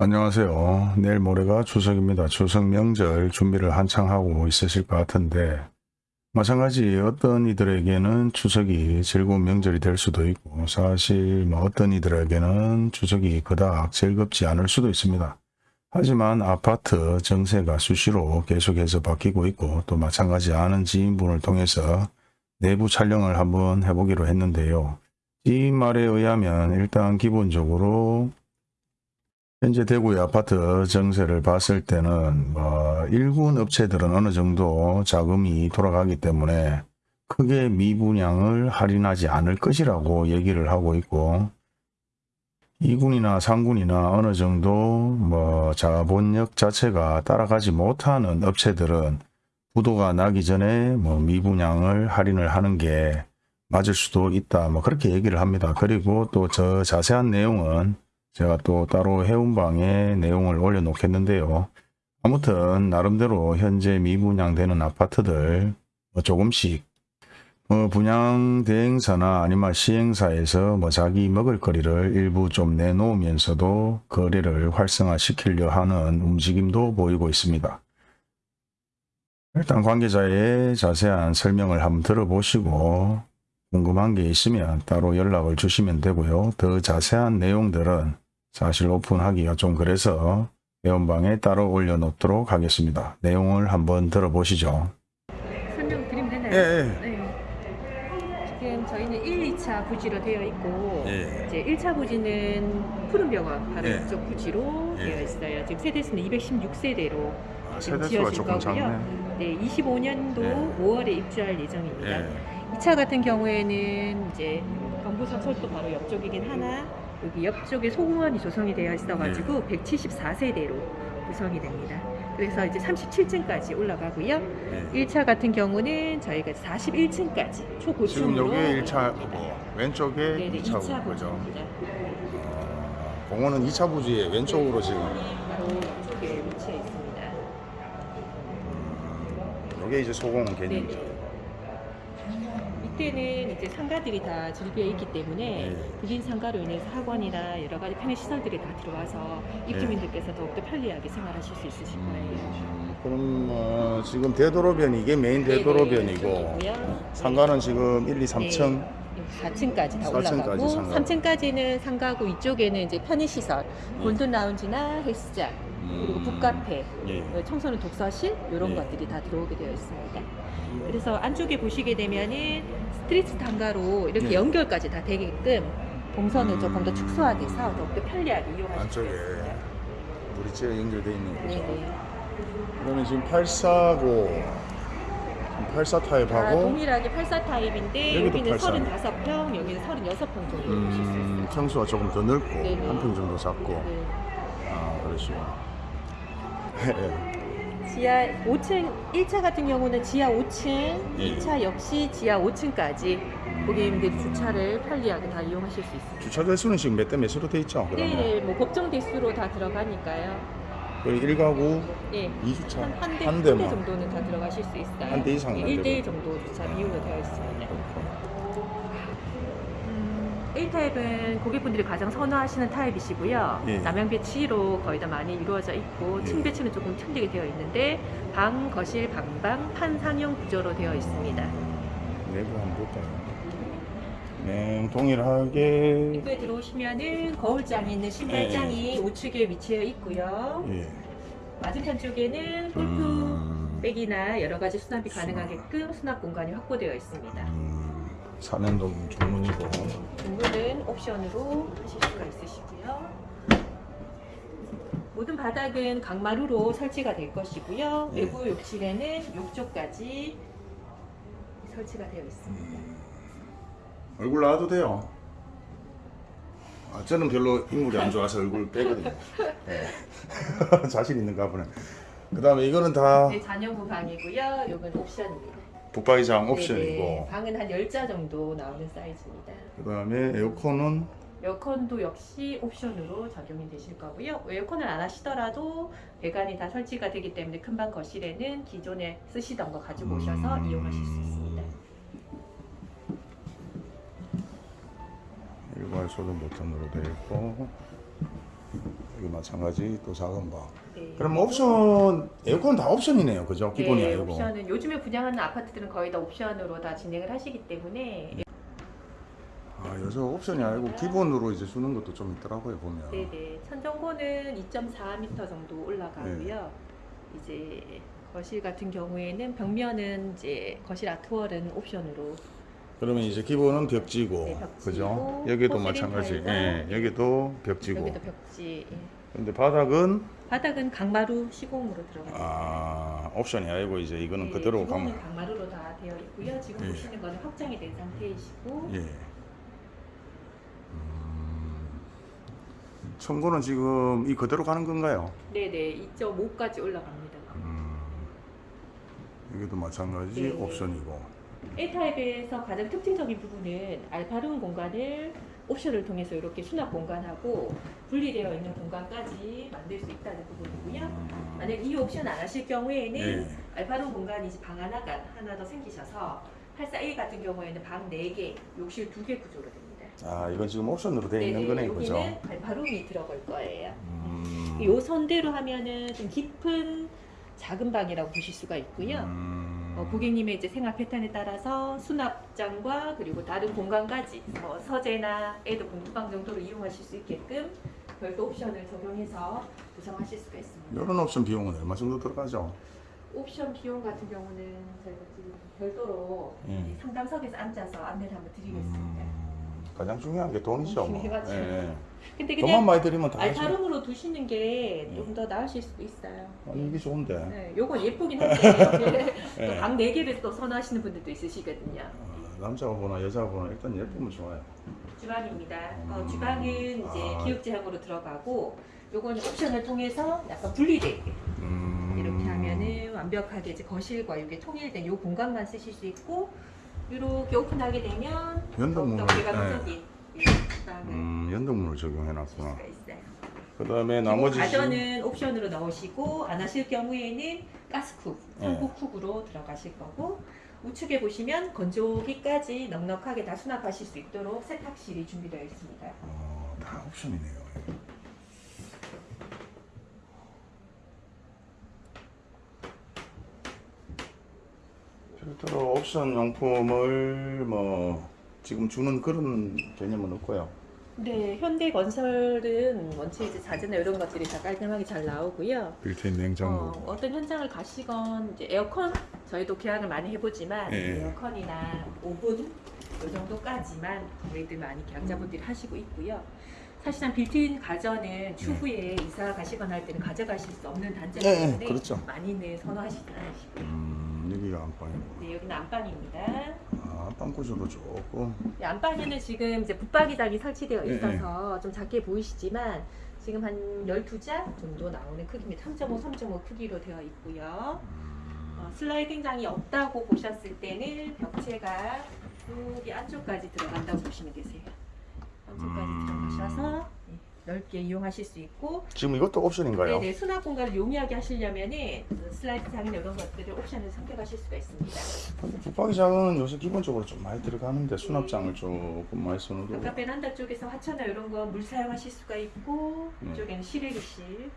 안녕하세요. 내일 모레가 추석입니다. 추석 명절 준비를 한창 하고 있으실 것 같은데 마찬가지 어떤 이들에게는 추석이 즐거운 명절이 될 수도 있고 사실 뭐 어떤 이들에게는 추석이 그닥 즐겁지 않을 수도 있습니다. 하지만 아파트 정세가 수시로 계속해서 바뀌고 있고 또 마찬가지 아는 지인분을 통해서 내부 촬영을 한번 해보기로 했는데요. 이 말에 의하면 일단 기본적으로 현재 대구의 아파트 정세를 봤을 때는 뭐 일군 업체들은 어느 정도 자금이 돌아가기 때문에 크게 미분양을 할인하지 않을 것이라고 얘기를 하고 있고 2군이나 3군이나 어느 정도 뭐 자본력 자체가 따라가지 못하는 업체들은 부도가 나기 전에 뭐 미분양을 할인을 하는 게 맞을 수도 있다 뭐 그렇게 얘기를 합니다. 그리고 또 저 자세한 내용은 제가 또 따로 해운방에 내용을 올려 놓겠는데요. 아무튼 나름대로 현재 미분양되는 아파트들 뭐 조금씩 뭐 분양 대행사나 아니면 시행사에서 뭐 자기 먹을거리를 일부 좀 내놓으면서도 거래를 활성화시키려 하는 움직임도 보이고 있습니다. 일단 관계자의 자세한 설명을 한번 들어보시고 궁금한 게 있으면 따로 연락을 주시면 되고요. 더 자세한 내용들은 사실 오픈하기가 좀 그래서 회원방에 따로 올려놓도록 하겠습니다. 내용을 한번 들어보시죠. 설명 드리면 되나요? 예, 예. 네. 지금 저희는 1, 2차 부지로 되어 있고 예. 이제 1차 부지는 푸른병원 바로 예. 이쪽 부지로 예. 되어 있어요. 지금 세대수는 216세대로 아, 지금 세대수가 지어진 조금 거고요. 작네. 네, 25년도 예. 5월에 입주할 예정입니다. 예. 2차 같은 경우에는 이제 경부선 철도 바로 옆쪽이긴 하나 여기 옆쪽에 소공원이 조성이 되어 있어가지고 네. 174세대로 구성이 됩니다. 그래서 이제 37층까지 올라가고요. 예. 1차 같은 경우는 저희가 41층까지 지금 초고층으로 여기 1차 뭐 왼쪽에 네 네 2차 2차 그죠? 어, 공원은 2차 부지의 왼쪽으로 지금 바로 이쪽에 위치해 있습니다. 이게 이제 소공원 개념이죠. 네 네. 이때는 이제 상가들이 다 즐비해 있기 때문에 네. 불린 상가로 인해서 학원이나 여러 가지 편의 시설들이 다 들어와서 입주민들께서 더욱더 편리하게 생활하실 수 있으실 거예요. 음, 그럼 어, 지금 대도로변이 이게 메인 대도로변이고 이쪽이고요. 상가는 지금 1, 2, 3층 4층까지 다 4층까지 올라가고 상가. 3층까지는 상가고 이쪽에는 이제 편의시설 네. golden 라운지나 헬스장 그리고 북카페 예. 어, 청소년 독서실 이런 예. 것들이 다 들어오게 되어 있습니다. 그래서 안쪽에 보시게 되면은 street 상가로 이렇게 예. 연결까지 다 되게끔 동선을 음. 조금 더 축소화돼서 더욱더 편리하게 이용하실 수 안쪽에 있습니다. 브릿지가 연결되어 있는 거죠. 네네. 그러면 지금 8사고 84다 타입하고 동일하게 84 타입인데 여기는 84. 35평, 여기는 36평 정도 음, 있어요. 평수가 조금 더 넓고. 한 평 정도 작고 네. 아 그러시구나. 예. 지하 5층 1차 같은 경우는 지하 5층, 예. 2차 역시 지하 5층까지 고객님들이 주차를 편리하게 다 이용하실 수 있습니다. 주차 대수는 지금 몇 대 몇으로 돼 있죠? 그러면 네네, 뭐 법정 대수로 다 들어가니까요. 그리고 1가구 네. 2주차 한, 한 대, 한 한 대 정도는 다 들어가실 수 있어요. 한 대 이상은 안 1대1 되고. 정도 주차 비율로 되어 있습니다. 음, 1타입은 고객분들이 가장 선호하시는 타입이시고요. 예. 남양 배치로 거의 다 많이 이루어져 있고 예. 층 배치는 조금 틀리게 되어 있는데 방, 거실, 방방, 판상형 구조로 되어 있습니다. 내부 한번 볼까요? 네, 동일하게 입구에 들어오시면은 거울장이 있는 신발장이 우측에 위치해 있고요. 예. 맞은편 쪽에는 골프 음, 백이나 여러 가지 수납이 가능하게끔 수납 공간이 확보되어 있습니다. 음, 사면동 중문이고 중문은 옵션으로 하실 수가 있으시고요. 모든 바닥은 강마루로 설치가 될 것이고요. 예. 외부 욕실에는 욕조까지 설치가 되어 있습니다. 얼굴 나와도 돼요. 아, 저는 별로 인물이 안 좋아서 얼굴 빼거든요. 예. 자신 있는가 보네. 그 다음에 이거는 다 네, 잔여부 방이고요. 이건 옵션입니다. 북박이장 옵션이고 네네, 방은 한 10자 정도 나오는 사이즈입니다. 그 다음에 에어컨은 에어컨도 역시 옵션으로 적용이 되실 거고요. 에어컨을 안 하시더라도 배관이 다 설치가 되기 때문에 큰방 거실에는 기존에 쓰시던 거 가지고 오셔서 음. 이용하실 수 있습니다. 일괄 소등 버튼으로 되어 있고 여기 마찬가지 또 작은 방. 네. 그럼 옵션 에어컨 다 옵션이네요, 그죠? 기본이 네, 아니고. 옵션은 요즘에 분양하는 아파트들은 거의 다 옵션으로 다 진행을 하시기 때문에 아, 요즘 옵션이 아니고 기본으로 이제 주는 것도 좀 있더라고요 보면. 네네 천정고는 2.4m 정도 올라가고요. 이제 거실 같은 경우에는 벽면은 이제 거실 아트월은 옵션으로 그러면 이제 기본은 벽지고, 네, 벽지고, 그죠? 여기도 마찬가지. 예, 여기도 벽지고. 여기도 벽지. 예. 근데 바닥은 바닥은 강마루 시공으로 들어갑니다. 아 옵션이 아니고 이제 이거는 네, 그대로 기본은 가면. 강마루로 다 되어 있고요. 지금 예. 보시는 거는 확장이 된 상태이시고 예. 음, 청구는 지금 이 그대로 가는 건가요? 네네 2.5까지 올라갑니다. 음, 여기도 마찬가지 네. 옵션이고. A타입에서 가장 특징적인 부분은 알파룸 공간을 옵션을 통해서 이렇게 수납 공간하고 분리되어 있는 공간까지 만들 수 있다는 부분이고요. 음, 만약 이 옵션 안 하실 경우에는 예. 알파룸 공간이 방 하나가 하나 더 생기셔서 84A 같은 경우에는 방 4개, 욕실 2개 구조로 됩니다. 아 이건 지금 옵션으로 되어 있는 거네, 그죠? 여기는 알파룸이 들어갈 거예요. 음, 이 선대로 하면은 좀 깊은 작은 방이라고 보실 수가 있고요. 음, 어, 고객님의 이제 생활 패턴에 따라서 수납장과 그리고 다른 공간까지 뭐 서재나 애도 공부방 정도로 이용하실 수 있게끔 별도 옵션을 적용해서 구성하실 수가 있습니다. 이런 옵션 비용은 얼마 정도 들어가죠? 옵션 비용 같은 경우는 저희가 지금 별도로 음. 이 상담석에서 앉아서 안내를 한번 드리겠습니다. 음, 가장 중요한 게 돈이죠. 뭐. 중요하죠. 예. 근데 돈만 그냥 많이 들이면 다 하죠. 알파룸으로 두시는 게좀 음. 더 나으실 수도 있어요. 아니, 이게 좋은데. 네, 요건 예쁘긴 한데 예. 또방 4개를 또 선호하시는 분들도 있으시거든요. 어, 남자보나 여자보나 일단 예쁘면 좋아요. 주방입니다. 어, 음. 주방은 이제 아. 기역제형으로 들어가고 요거는 옵션을 통해서 약간 분리되게 음, 이렇게 하면은 완벽하게 이제 거실과 이게 통일된 요 공간만 쓰실 수 있고 이렇게 오픈하게 되면 연동문을, 주방을 음, 연동문을 쓰실 적용해 놨구나. 수가 있어요. 그 다음에 기본 나머지 가전은 옵션으로 넣으시고 안 하실 경우에는 가스쿡, 네. 상부쿡으로 들어가실 거고 우측에 보시면 건조기까지 넉넉하게 다 수납하실 수 있도록 세탁실이 준비되어 있습니다. 어, 다 옵션이네요. 별도로 옵션 용품을 뭐 지금 주는 그런 개념은 없고요. 네, 현대건설은 원체 이제 자재나 이런 것들이 다 깔끔하게 잘 나오고요. 빌트인 어, 냉장고. 어 떤 현장을 가시건 이제 에어컨 저희도 계약을 많이 해보지만 예. 에어컨이나 오븐 이 정도까지만 저희들 많이 계약자분들이 하시고 있고요. 사실상 빌트인 가전은 추후에 이사 가시거나 할 때는 가져가실 수 없는 단점이 예, 예, 때문에 그렇죠. 많이는 선호하시지 않으시고요. 음, 여기가 안방이고. 네, 여기는 안방입니다. 아, 안방 구조도 조금. 이 안방에는 지금 이제 붙박이장이 설치되어 예, 있어서 좀 작게 보이시지만 지금 한 12자 정도 나오는 크기입니다. 3.5, 3.5 크기로 되어 있고요. 어, 슬라이딩 장이 없다고 보셨을 때는 벽체가 여기 안쪽까지 들어간다고 보시면 되세요. 안쪽까지 음. 들어가셔서 네, 넓게 이용하실 수 있고 지금 이것도 옵션인가요? 네네, 수납 공간을 용이하게 하시려면은 그 슬라이드 장이나 이런 것들을 옵션을 선택하실 수가 있습니다. 붙박이장은 요새 기본적으로 좀 많이 들어가는데 수납장을 조금 많이 써놓고 아까 베란다 쪽에서 화초나 이런 거 물 사용하실 수가 있고 네. 이쪽에는 실외기실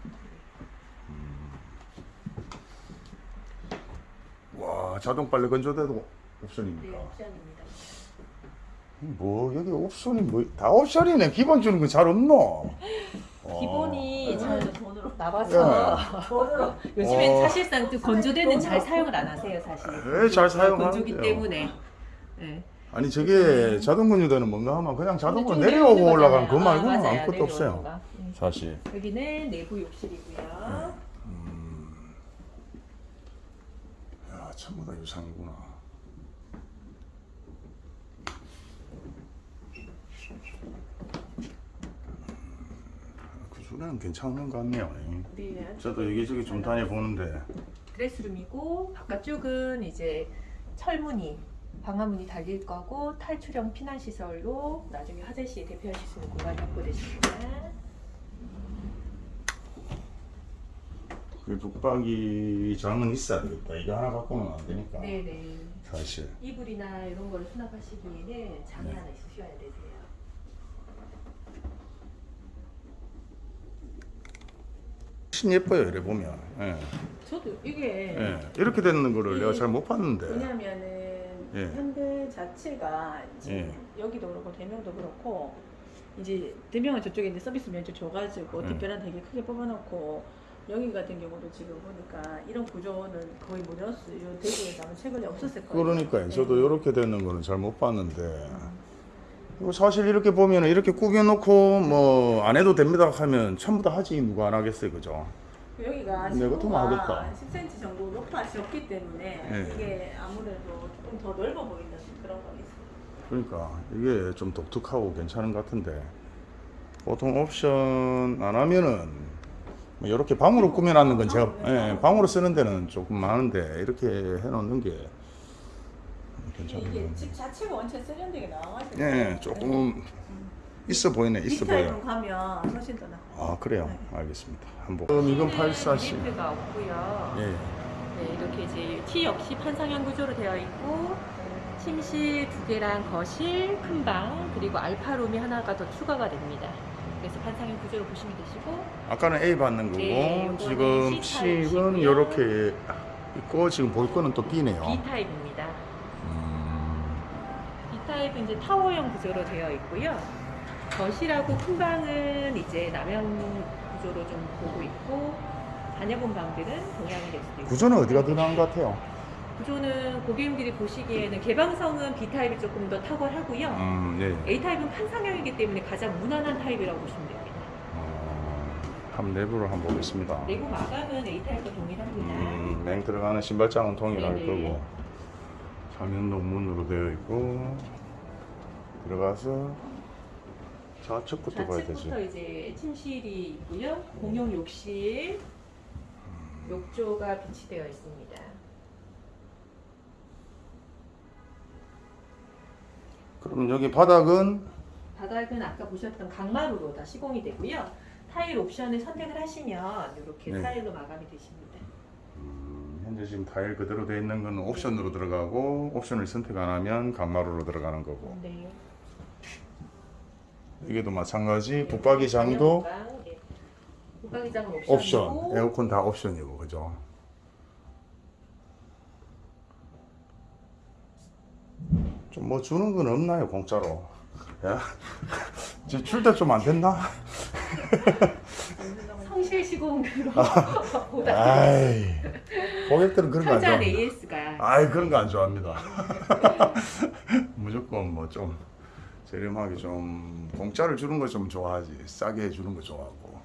와 자동 빨래 건조대도 네, 옵션입니까? 옵션입니다. 뭐 여기 옵션이 뭐 다 옵션이네 기본 주는 거잘 없노? 기본이 어. 잘 나와서 돈으로 요즘엔 어. 사실상 또 건조대는 잘 사용을 안 하세요 사실. 네, 잘 사용하는데요. 건조기 때문에. 네. 아니 저게 자동 건조대는 뭔가 하면 그냥 자동으로 좀 내려오고 올라가는 그. 말고는 아, 내려오는 없어요 거. 음. 사실 여기는 내부 욕실이고요. 음. 야 전부 다 유상이구나 그 소리는 괜찮은 것 같네요 네, 저도 여기저기 좀 다녀보는데 드레스룸이고 바깥쪽은 이제 철문이 방화문이 달릴 거고 탈출형 피난 시설로 나중에 화재 시에 대피하실 수 있는 공간이 확보되십니다. 그 북박이 장은 있어야 되겠다 이거 하나 갖고는 안 되니까 네네. 사실 이불이나 이런 걸 수납하시기에는 장이 네. 하나 있으셔야 되세요. 훨씬 예뻐요 이래 보면 예. 저도 이게 예. 이렇게 되는 거를 내가 잘 못 봤는데 왜냐면은 예. 현대 자체가 지금 예. 여기도 그렇고 대명도 그렇고 이제 대명은 저쪽에 이제 서비스 면적 줘가지고 예. 뒷배란 되게 크게 뽑아놓고 여기 같은 경우도 지금 보니까 이런 구조는 거의 무너졌어요. 이 대구에서 아마 최근에 없었을 거예요. 그러니까요 저도 예. 이렇게 되는 거는 잘 못 봤는데 음. 이거 사실 이렇게 보면 이렇게 꾸겨놓고 뭐 안 해도 됩니다 하면 전부 다 하지 누가 안 하겠어요 그죠 여기가 네, 하겠다. 10cm 정도 높아졌기 때문에 예. 이게 아무래도 조금 더 넓어 보이는 그런 건 있어요. 그러니까 이게 좀 독특하고 괜찮은 것 같은데 보통 옵션 안 하면은 뭐 이렇게 방으로 꾸며놨는 건 제가 예, 방으로 쓰는 데는 조금 많은데 이렇게 해놓는 게 괜찮은 것 이게 같네. 집 자체가 원체 세련되게 나와가지고 예, 조금 있어 보이네, 있어 보여. 가면 훨씬 더 나. 아 그래요, 알겠습니다. 한번. 그럼 이건 840. 리프가 없고요. 예, 네, 이렇게 이제 T 역시 판상형 구조로 되어 있고 침실 두 개랑 거실, 큰 방, 그리고 알파룸이 하나가 더 추가가 됩니다. 그래서 판상형 구조로 보시면 되시고 아까는 A 받는 거고 네, 지금 C 타입이고요. C는 이렇게 있고 지금 볼 거는 또 B네요. B 타입입니다. 타입은 이제 타워형 구조로 되어 있고요. 거실하고 큰 방은 이제 남형 구조로 좀 보고 있고 자녀분 방들은 동양이 될 수도 있고 구조는 어디가 더 나은 것 같아요? 구조는 고객님들이 보시기에는 개방성은 B 타입이 조금 더 탁월하고요. 음, 네. A 타입은 판상형이기 때문에 가장 무난한 타입이라고 보시면 됩니다. 어, 한번 내부를 한번 보겠습니다. 내부 마감은 A 타입과 동일합니다. 음, 맹 들어가는 신발장은 동일할 네네. 거고 사면도 문으로 되어 있고 들어가서 좌측 부터 봐야 되지. 좌측부터 이제 침실이 있고요. 공용 욕실, 욕조가 비치되어 있습니다. 그럼 여기 바닥은 바닥은 아까 보셨던 강마루로 다 시공이 되고요. 타일 옵션을 선택을 하시면 이렇게 네. 타일로 마감이 되십니다. 음, 현재 지금 타일 그대로 되어 있는 건 옵션으로 들어가고 옵션을 선택 안 하면 강마루로 들어가는 거고 네. 이게도 마찬가지 붙박이장도 옵션 에어컨 다 옵션이고 그죠? 좀 뭐 주는 건 없나요 공짜로? 야, 출대 좀 안 됐나? 성실 시공으로 아. 고객들은 그런 거 안 좋아합니다. AS가 아이 그런 거 안 좋아합니다. 무조건 뭐좀 저렴하게 좀 공짜를 주는 거 좀 좋아하지 싸게 해주는 거 좋아하고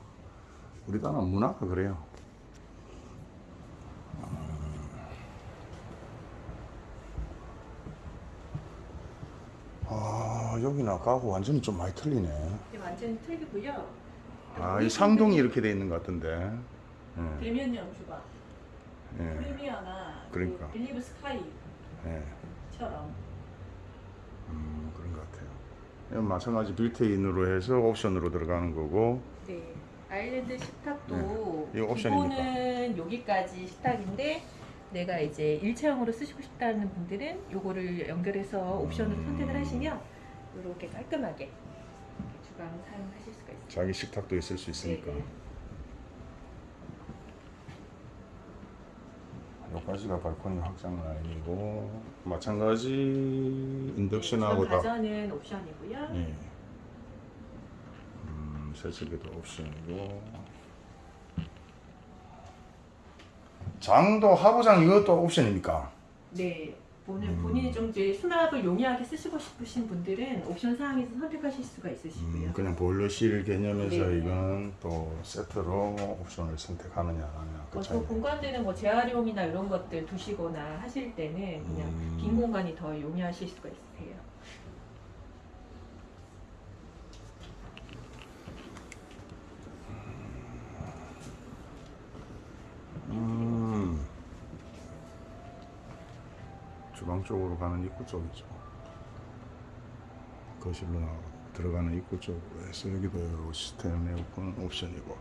우리 나라 문화가 그래요. 아 여기는 아까하고 완전히 좀 많이 틀리네. 이게 완전 틀리고요. 아 이 상동이 이렇게 돼 있는 것 같은데. 예, 대면형 주방, 예, 프리미어나 그러니까. 그 빌리브 스카이처럼 예. 음, 그런 것 같아요. 마찬가지 빌트인으로 해서 옵션으로 들어가는 거고 네. 아일랜드 식탁도 네. 이거 옵션입니까? 기본은 여기까지 식탁인데 내가 이제 일체형으로 쓰시고 싶다는 분들은 요거를 연결해서 옵션으로 음. 선택을 하시면 이렇게 깔끔하게 이렇게 주방 사용하실 수가 있습니다. 자기 식탁도 있을 수 있으니까. 네, 네. 여기까지가 발코니 확장 라인이고 마찬가지 인덕션하고 다. 가전은 옵션이고요. 예. 음, 세척기도 옵션이고. 장도 하부장 이것도 옵션입니까? 네. 오늘 음. 본인이 좀 이제 수납을 용이하게 쓰시고 싶으신 분들은 옵션 사항에서 선택하실 수가 있으시고요. 음, 그냥 보일러실 개념에서 네. 이건 또 세트로 옵션을 선택하느냐 안그뭐 차이. 저 공간들은 뭐 재활용이나 이런 것들 두시거나 하실 때는 그냥 음. 빈 공간이 더 용이하실 수가 있으세요. 음. 주방 쪽으로 가는 입구 쪽이죠. 거실로 나- 들어가는 입구 쪽으로 해서 여기도 시스템 에어컨 옵션이고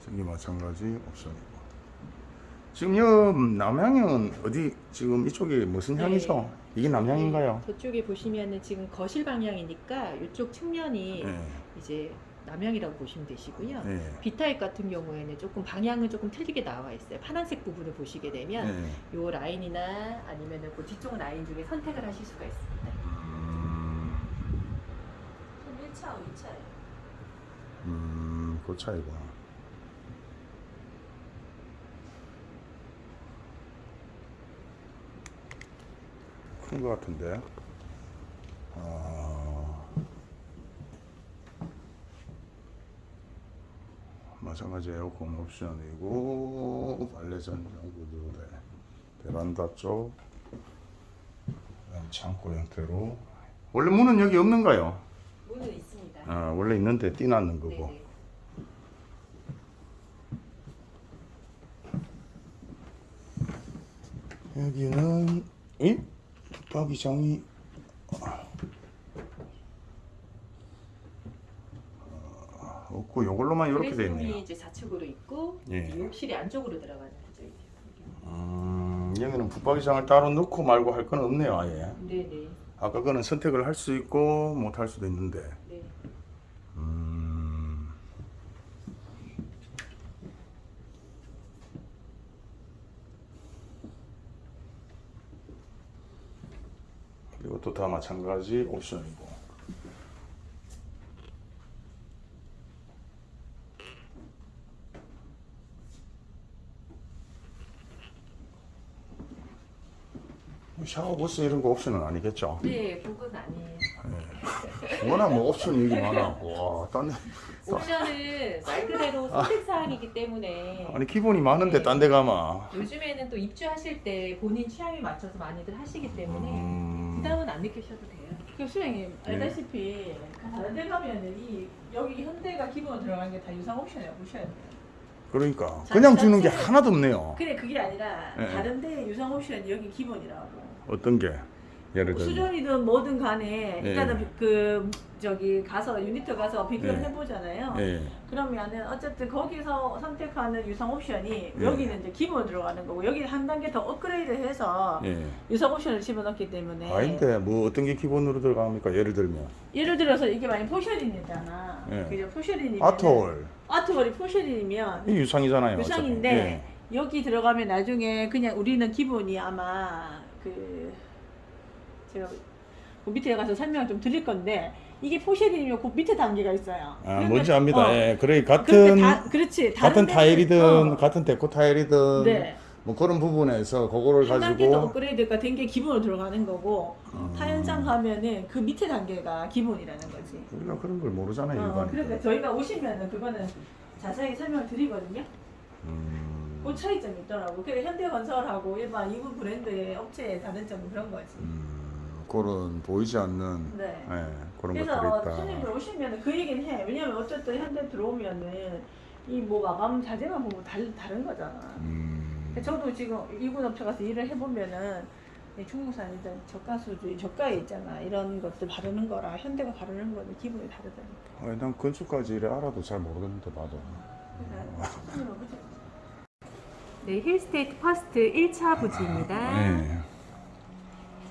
저기 마찬가지 옵션이고 지금 여 남향은 어디 지금 이쪽이 무슨 네. 향이죠? 이게 남향인가요? 네, 저쪽에 보시면은 지금 거실 방향이니까 이쪽 측면이 네. 이제 남향이라고 보시면 되시고요. 예. B타입 같은 경우에는 조금 방향은 조금 틀리게 나와 있어요. 파란색 부분을 보시게 되면 예. 요 라인이나 아니면은 그 뒤쪽 라인 중에 선택을 하실 수가 있습니다. 음, 1차, 2차예요. 음, 그 차이구나. 큰것 같은데. 아, 마찬가지 에어컨 옵션이고 빨래전장 구조대 베란다 쪽 창고 형태로 원래 문은 여기 없는가요? 문은 있습니다. 아, 원래 있는데 띄놨는 거고. 네네. 여기는 이 붙박이장이 어, 없고 요걸로만 이렇게 돼 있네요. 이제 좌측으로 있고 예. 이제 욕실이 안쪽으로 들어가는 거죠. 이게. 음, 여기는 붙박이장을 따로 넣고 말고 할 건 없네요, 아예. 네네. 아까 거는 선택을 할 수 있고 못 할 수도 있는데. 네. 음. 이것도 다 마찬가지 옵션이고. 샤워 부스 이런 거 옵션은 아니겠죠? 네, 그건 아니에요. 워낙 뭐 옵션이 여기 많아. 와, 딴 데. 옵션은 말 그대로 선택 사항이기 때문에 아니 기본이 많은데 네. 딴데 가마. 요즘에는 또 입주하실 때 본인 취향에 맞춰서 많이들 하시기 때문에 음. 부담은 안 느끼셔도 돼요. 교수님 네. 알다시피 다른 데 가면은 이 여기 현대가 기본으로 들어간 게 다 유상 옵션이라고 보셔야 돼요. 그러니까 자, 그냥 주는 게 하나도 없네요. 근데 그게 아니라 네. 다른 데 유상 옵션이 여기 기본이라고. 어떤 게? 예를 들면 수전이든 뭐든 간에 네. 일단은 그 저기 가서 유니트 가서 비교를 네. 해보잖아요. 예. 그러면은 어쨌든 거기서 선택하는 유상 옵션이 네. 여기는 이제 기본으로 들어가는 거고 여기는 한 단계 더 업그레이드해서 예. 유상 옵션을 집어넣기 때문에 아닌데 뭐 어떤 게 기본으로 들어갑니까? 예를 들면 예를 들어서 이게 만약 포셔린이잖아. 네. 그죠? 포셔린이면 아트홀 아트월이 포셔린이면 이 유상이잖아요. 유상인데. 예. 여기 들어가면 나중에 그냥 우리는 기본이 아마 그 제가 그 밑에 가서 설명을 좀 드릴 건데 이게 포셔린이면 그 밑에 단계가 있어요. 아 그러면- 뭔지 압니다. 어, 예. 그래 같은 다, 그렇지 같은 데는- 타일이든 어, 같은 데코 타일이든 네. 뭐 그런 부분에서 그거를 한 단계 더 가지고 업그레이드가 된 게 기본으로 들어가는 거고 음. 타연장 가면은 그 밑에 단계가 기본이라는 거지. 우리가 그런 걸 모르잖아요. 어. 그러니까 저희가 오시면은 그거는 자세히 설명을 드리거든요. 음. 그 차이점이 있더라고. 그래 현대건설하고 일반 이분 브랜드의 업체의 다른 점은 그런 거지. 음, 그런 보이지 않는 네. 예, 그런 그래서 것들이 손님들 있다. 오시면 그 얘기는 해. 왜냐면 어쨌든 현대 들어오면은 이 뭐 마감 자재만 보면 달, 다른 거잖아. 음. 저도 지금 이군 업체 가서 일을 해보면은 이 중국산이든 저가 수주 저가에 있잖아. 이런 것들 바르는 거랑 현대가 바르는 거는 기분이 다르다니까. 아, 난 건축까지 이래 알아도 잘 모르겠는데 봐도. 그러니까. 네, 힐스테이트 퍼스트 1차 부지입니다. 네.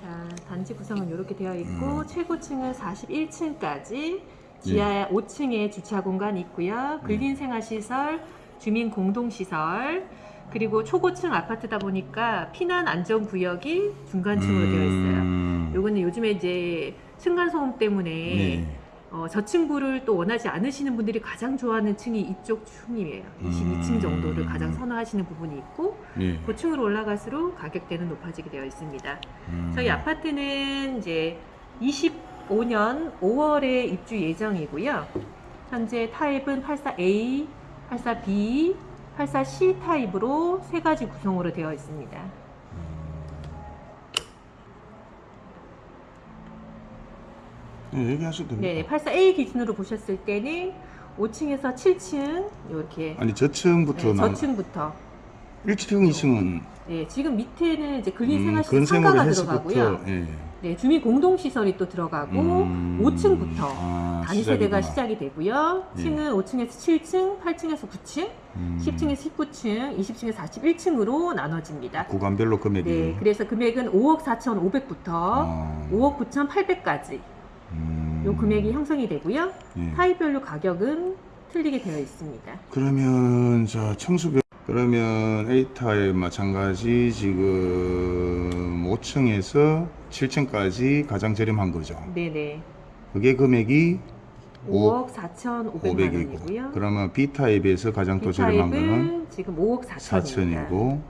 자, 단지 구성은 이렇게 되어 있고 음. 최고층은 41층까지 지하 5층에 주차 공간이 있고요. 근린 생활 시설, 주민 공동 시설, 그리고 초고층 아파트다 보니까 피난 안전 구역이 중간층으로 되어 있어요. 음. 요거는 요즘에 이제 층간 소음 때문에 네. 어, 저층부를 또 원하지 않으시는 분들이 가장 좋아하는 층이 이쪽 층이에요. 22층 음. 정도를 가장 선호하시는 부분이 있고 네. 그 층으로 올라갈수록 가격대는 높아지게 되어 있습니다. 음. 저희 아파트는 이제 25년 5월에 입주 예정이고요. 현재 타입은 84A, 84B, 84C 타입으로 세 가지 구성으로 되어 있습니다. 네, 얘기하셔도 됩니다. 네, 84A 기준으로 보셨을 때는 5층에서 7층 이렇게 아니 저층부터 네, 나 저층부터 1층, 2층은 네, 지금 밑에는 이제 근린 음, 생활시 상가가 들어가고요. 예. 네, 주민 공동 시설이 또 들어가고 음. 5층부터 아, 단위 세대가 시작이구나. 시작이 되고요. 예. 층은 5층에서 7층, 8층에서 9층, 음. 10층에서 19층, 20층에서 41층으로 나눠집니다. 구간별로 금액이 네, 그래서 금액은 5억 4천 5백부터 어. 5억 9천 8백까지 음. 요 금액이 형성이 되고요. 예. 타입별로 가격은 틀리게 되어 있습니다. 그러면 자 청소년 그러면 A 타입 마찬가지 지금 5층에서 7층까지 가장 저렴한 거죠. 네네. 그게 금액이 5억 4,500만 500이고 원이고요. 그러면 B 타입에서 가장 또 B 저렴한 거는 지금 5억 4천입니다. 4천이고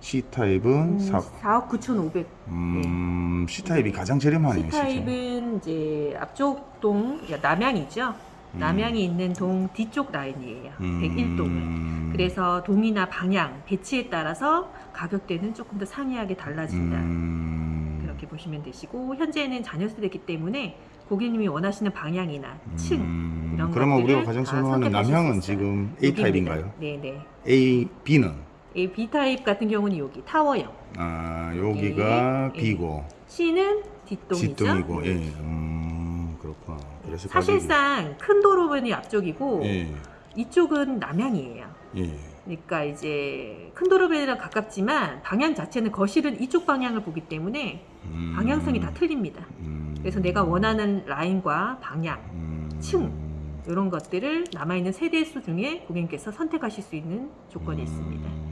C 타입은 음, 4 4억 9,500. 음, C 타입이 가장 저렴하네요. C 진짜. 타입은 이제 앞쪽 동 야, 남양이죠. 음. 남양이 있는 동 뒤쪽 라인이에요. 101동은. 음. 그래서 동이나 방향, 배치에 따라서 가격대는 조금 더 상이하게 달라진다. 음. 그렇게 보시면 되시고 현재는 자녀 세대이기 때문에 고객님이 원하시는 방향이나 층 음, 이런 그러면 우리가 가장 다 선호하는 남향은. 지금 A. 타입인가요? 네네. A, B는 A, B 타입 같은 경우는 여기 타워형. 아, 여기가 예. B고 C는 뒷동이죠. 뒷동이고 예. 음, 그렇구나. 그래서 사실상 큰 도로변이 앞쪽이고 가격이, 예. 이쪽은 남향이에요. 예. 그러니까 이제 큰 도로변이랑 가깝지만 방향 자체는 거실은 이쪽 방향을 보기 때문에 음, 방향성이 다 틀립니다. 음, 그래서 내가 원하는 라인과 방향 음, 층. 이런 것들을 남아있는 세대 수 중에 고객님께서 선택하실 수 있는 조건이 음, 있습니다.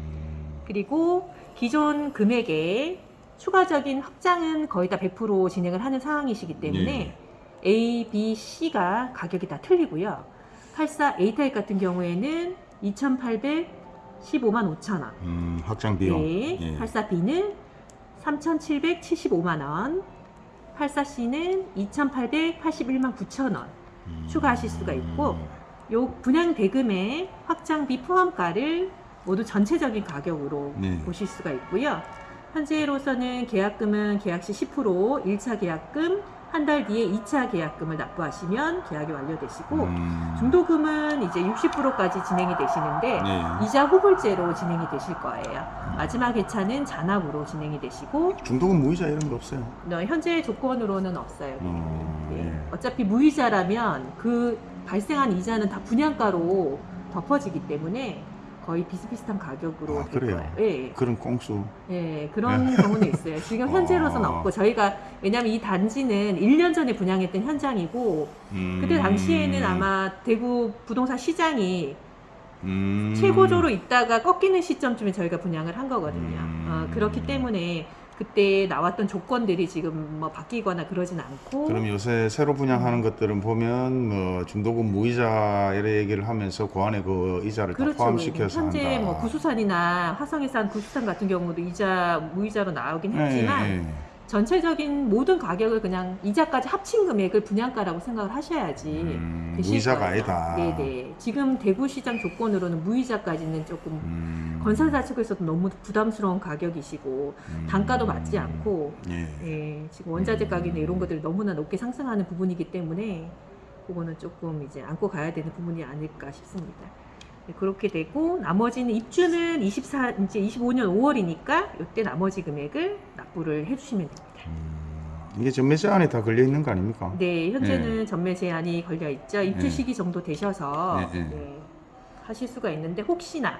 그리고 기존 금액에 추가적인 확장은 거의 다 100% 진행을 하는 상황이시기 때문에 A, B, C가 가격이 다 틀리고요. 84 A 타입 같은 경우에는 2,815만 5천 원. 음, 확장 비용. 네. 예. 84B는 3,775만 원. 84C는 2,881만 9천 원. 음, 추가하실 수가 있고, 요 분양 대금의 확장비 포함가를 모두 전체적인 가격으로 네. 보실 수가 있고요. 현재로서는 계약금은 계약 시 10%, 1차 계약금, 한 달 뒤에 2차 계약금을 납부하시면 계약이 완료되시고, 음, 중도금은 이제 60%까지 진행이 되시는데, 네. 이자 후불제로 진행이 되실 거예요. 마지막 회차는 잔압으로 진행이 되시고, 중도금 무이자 이런 거 없어요. 어, 현재 조건으로는 없어요. 어, 네. 예. 어차피 무이자라면 그 발생한 이자는 다 분양가로 덮어지기 때문에 거의 비슷비슷한 가격으로 아, 될 그래요? 거예요. 예, 그런 꽁수. 예, 그런 경우는 있어요. 지금 현재로서는 아. 없고 저희가 왜냐하면 이 단지는 1년 전에 분양했던 현장이고 음, 그때 당시에는 아마 대구 부동산 시장이 음, 최고조로 있다가 꺾이는 시점쯤에 저희가 분양을 한 거거든요. 음. 어, 그렇기 때문에 그때 나왔던 조건들이 지금 뭐 바뀌거나 그러진 않고 그럼 요새 새로 분양하는 것들은 보면 뭐 중도금 무이자 이런 얘기를 하면서 그 안에 그 이자를 다 그렇죠. 포함시켜서 현재 한다. 뭐 구수산이나 화성에 산 구수산 같은 경우도 이자 무이자로 나오긴 예, 했지만 예, 예. 전체적인 모든 가격을 그냥 이자까지 합친 금액을 분양가라고 생각을 하셔야지 음, 되실 무이자가. 아니다. 네네. 지금 대구시장 조건으로는 무이자까지는 조금 음, 건설사 측에서도 너무 부담스러운 가격이시고 음, 단가도 맞지 않고 예. 예, 지금 원자재 가격이나 이런 것들이 너무나 높게 상승하는 부분이기 때문에 그거는 조금 이제 안고 가야 되는 부분이 아닐까 싶습니다. 네, 그렇게 되고 나머지는 입주는 24 이제 25년 5월이니까 이때 나머지 금액을 납부를 해주시면 됩니다. 음, 이게 전매 제한이 다 걸려 있는 거 아닙니까? 네, 현재는 전매 제한이 걸려 있죠. 입주 네. 시기 정도 되셔서 네, 네. 네, 하실 수가 있는데 혹시나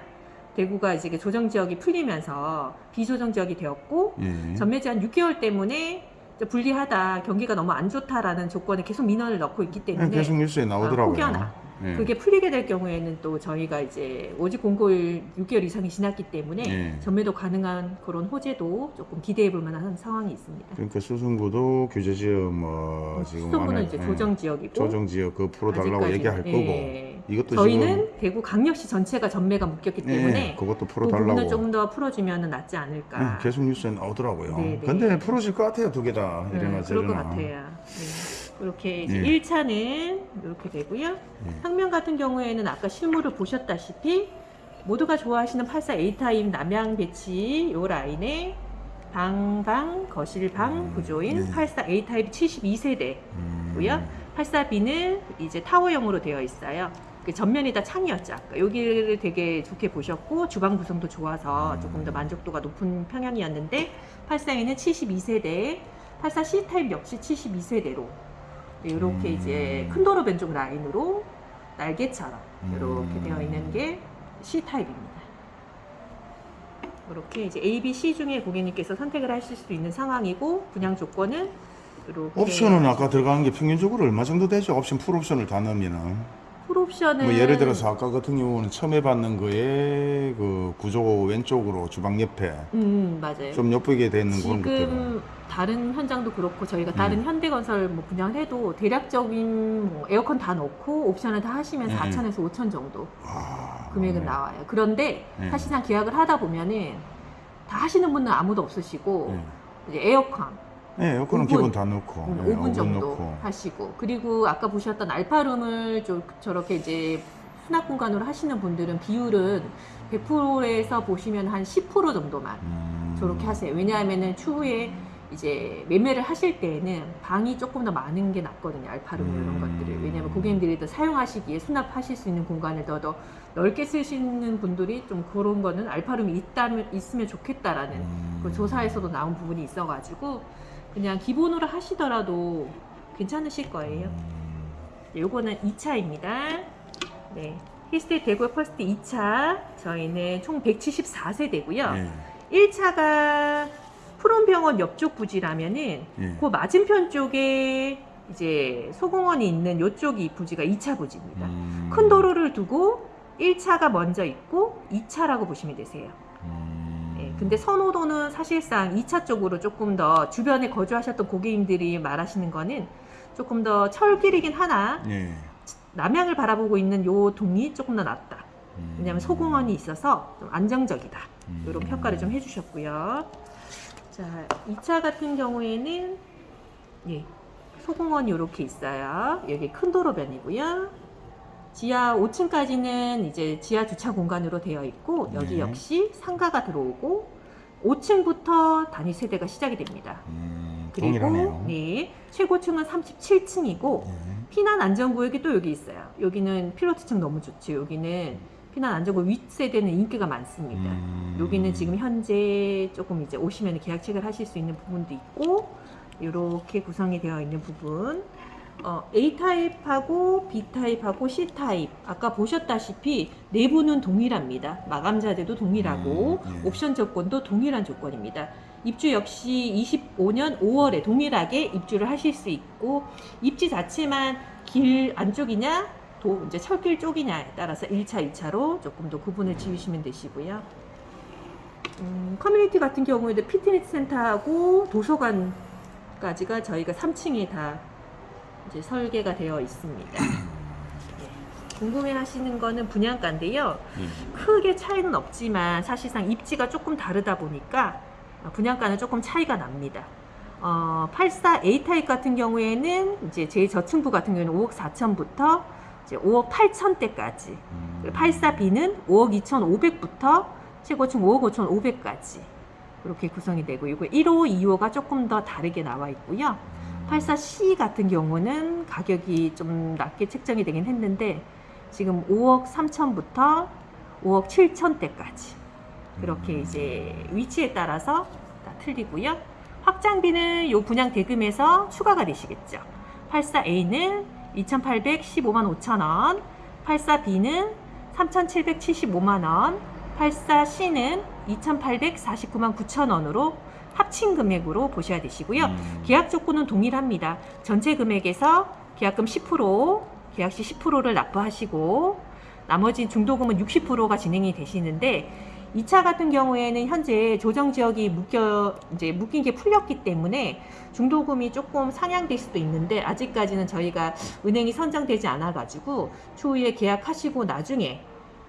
대구가 이제 조정 지역이 풀리면서 비조정 지역이 되었고 예. 전매 제한 6개월 때문에 좀 불리하다, 경기가 너무 안 좋다라는 조건에 계속 민원을 넣고 있기 예, 때문에 계속 뉴스에 나오더라고요. 혹여나 예. 그게 풀리게 될 경우에는 또 저희가 이제 오직 공고일 6개월 이상이 지났기 때문에 예. 전매도 가능한 그런 호재도 조금 기대해 볼 만한 상황이 있습니다. 그러니까 수성구도 규제 지역 뭐 지금 수성구는 안에, 이제 예, 조정 지역이고 조정 지역 그 풀어달라고 얘기할 거고 예. 이것도 저희는 대구 강력시 전체가 전매가 묶였기 예, 때문에 그것도 그 풀어달라고 부분을 조금 더 풀어주면 낫지 않을까. 예, 계속 뉴스에 나오더라고요. 네, 네. 근데 풀어질 것 같아요 두 개 다. 네, 이래나 그럴 것 저래나. 같아요. 네. 그렇게 이제 예. 1차는 이렇게 되고요. 예. 평면 같은 경우에는 아까 실물을 보셨다시피 모두가 좋아하시는 84A 타입 남향 배치 요 라인에 방방 거실방 음, 구조인 네. 84A 타입 72세대 음, 고요. 84B는 이제 타워형으로 되어 있어요. 그 전면이 다 창이었죠. 아까 여기를 되게 좋게 보셨고 주방 구성도 좋아서 조금 더 만족도가 높은 평형이었는데 84B는 72세대, 84C 타입 역시 72세대로 이렇게 음. 이제 큰 도로 변 쪽 라인으로 날개처럼 이렇게 음. 되어 있는 게 C 타입입니다. 이렇게 이제 A, B, C 중에 고객님께서 선택을 하실 수 있는 상황이고 분양 조건은 이렇게 옵션은 아까 들어가는 게 평균적으로 얼마 정도 되죠? 옵션 풀 옵션을 다 넣으면은 풀 옵션은 뭐 예를 들어서 아까 같은 경우는 처음에 받는 거에 그 구조 왼쪽으로 주방 옆에 음 맞아요. 좀 예쁘게 되는 그런 것들 지금 다른 현장도 그렇고 저희가 다른 음. 현대건설 뭐 분양을 해도 대략적인 뭐 에어컨 다 넣고 옵션을 다 하시면 음. 4천에서 5천 정도 아, 금액은 네. 나와요. 그런데 네. 사실상 계약을 하다 보면은 다 하시는 분은 아무도 없으시고 네. 이제 에어컨 네, 에어컨은 오븐. 기본 다 넣고 음, 네, 5분 오븐 정도 넣고. 하시고 그리고 아까 보셨던 알파룸을 좀 저렇게 이제 수납 공간으로 하시는 분들은 비율은 100%에서 보시면 한 10% 정도만 음. 저렇게 하세요. 왜냐하면은 추후에 이제 매매를 하실 때에는 방이 조금 더 많은 게 낫거든요. 알파룸 이런 음. 것들을. 왜냐하면 고객님들이 더 사용하시기에 수납하실 수 있는 공간을 더, 더 넓게 쓰시는 분들이 좀 그런 거는 알파룸이 있다면, 있으면 좋겠다라는 음. 그 조사에서도 나온 부분이 있어가지고 그냥 기본으로 하시더라도 괜찮으실 거예요. 음. 네, 요거는 2차입니다. 네. 힐스테이트 대구 퍼스트 2차 저희는 총 174세대고요. 예, 1차가 푸른병원 옆쪽 부지라면은 예. 그 맞은편 쪽에 이제 소공원이 있는 요쪽이 부지가 2차 부지입니다. 음. 큰 도로를 두고 1차가 먼저 있고 2차라고 보시면 되세요. 음. 예, 근데 선호도는 사실상 2차 쪽으로 조금 더 주변에 거주하셨던 고객님들이 말하시는 거는 조금 더 철길이긴 하나 예. 남향을 바라보고 있는 요 동이 조금 더 낫다. 음. 왜냐하면 소공원이 있어서 좀 안정적이다. 음. 이런 평가를 좀 해주셨고요. 자, 2차 같은 경우에는 예, 소공원이 이렇게 있어요. 여기 큰 도로변이고요. 지하 5층까지는 이제 지하 주차 공간으로 되어 있고 여기 네. 역시 상가가 들어오고 5층부터 단위 세대가 시작이 됩니다. 음. 그리고 동일하네요. 네, 최고층은 37층이고 예. 피난 안전구역이 또 여기 있어요. 여기는 필로트층 너무 좋죠. 여기는 피난 안전구역 윗세대는 인기가 많습니다. 음. 여기는 지금 현재 조금 이제 오시면 계약 체결 하실 수 있는 부분도 있고 이렇게 구성이 되어 있는 부분 어, A 타입하고 B 타입하고 C 타입 아까 보셨다시피 내부는 동일합니다. 마감 자재도 동일하고 음, 예. 옵션 조건도 동일한 조건입니다. 입주 역시 25년 5월에 동일하게 입주를 하실 수 있고 입지 자체만 길 안쪽이냐 도 이제 철길 쪽이냐에 따라서 1차, 2차로 조금 더 구분을 지으시면 되시고요. 음, 커뮤니티 같은 경우에도 피트니스 센터하고 도서관까지가 저희가 3층에 다 이제 설계가 되어 있습니다. 네. 궁금해 하시는 거는 분양가인데요. 예. 크게 차이는 없지만 사실상 입지가 조금 다르다 보니까 어, 분양가는 조금 차이가 납니다. 어, 84 A 타입 같은 경우에는 이제 제일 저층부 같은 경우에는 5억 4천부터 이제 5억 8천 대까지. 음. 84B는 5억 2,500부터 최고층 5억 5,500까지 이렇게 구성이 되고 이거 1호, 2호가 조금 더 다르게 나와 있고요. 84C 같은 경우는 가격이 좀 낮게 책정이 되긴 했는데 지금 5억 3천부터 5억 7천대까지 그렇게 이제 위치에 따라서 다 틀리고요. 확장비는 요 분양 대금에서 추가가 되시겠죠. 84A는 2,815만 5천 원, 84B는 3,775만 원, 84C는 2,849만 9천 원으로 합친 금액으로 보셔야 되시고요. 음. 계약 조건은 동일합니다. 전체 금액에서 계약금 10%, 계약 시 10%를 납부하시고 나머지 중도금은 60%가 진행이 되시는데 2차 같은 경우에는 현재 조정 지역이 묶여 이제 묶인 게 풀렸기 때문에 중도금이 조금 상향될 수도 있는데 아직까지는 저희가 은행이 선정되지 않아 가지고 추후에 계약하시고 나중에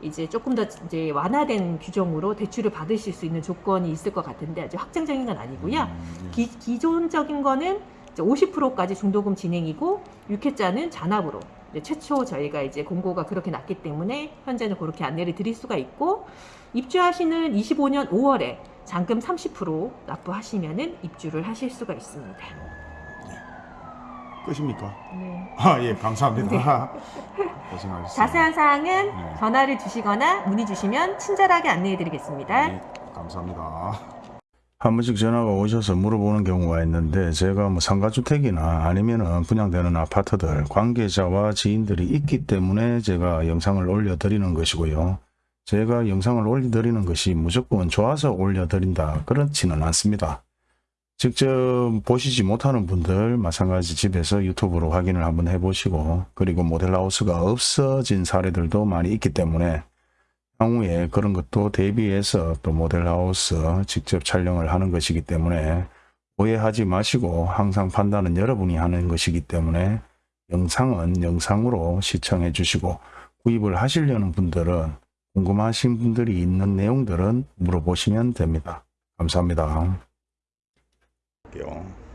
이제 조금 더 이제 완화된 규정으로 대출을 받으실 수 있는 조건이 있을 것 같은데 아직 확정적인 건 아니고요. 음. 기, 기존적인 거는 이제 50%까지 중도금 진행이고 6회자는 잔압으로 이제 최초 저희가 이제 공고가 그렇게 났기 때문에 현재는 그렇게 안내를 드릴 수가 있고 입주하시는 25년 5월에 잔금 30% 납부하시면은 입주를 하실 수가 있습니다. 끝입니까? 네. 아, 예, 감사합니다. 자세한 사항은 네. 전화를 주시거나 문의 주시면 친절하게 안내해 드리겠습니다. 네, 감사합니다. 한 번씩 전화가 오셔서 물어보는 경우가 있는데 제가 뭐 상가주택이나 아니면은 분양되는 아파트들 관계자와 지인들이 있기 때문에 제가 영상을 올려드리는 것이고요. 제가 영상을 올려드리는 것이 무조건 좋아서 올려드린다 그렇지는 않습니다. 직접 보시지 못하는 분들 마찬가지 집에서 유튜브로 확인을 한번 해보시고 그리고 모델하우스가 없어진 사례들도 많이 있기 때문에 향후에 그런 것도 대비해서 또 모델하우스 직접 촬영을 하는 것이기 때문에 오해하지 마시고 항상 판단은 여러분이 하는 것이기 때문에 영상은 영상으로 시청해 주시고 구입을 하시려는 분들은 궁금하신 분들이 있는 내용들은 물어보시면 됩니다. 감사합니다. 할게요.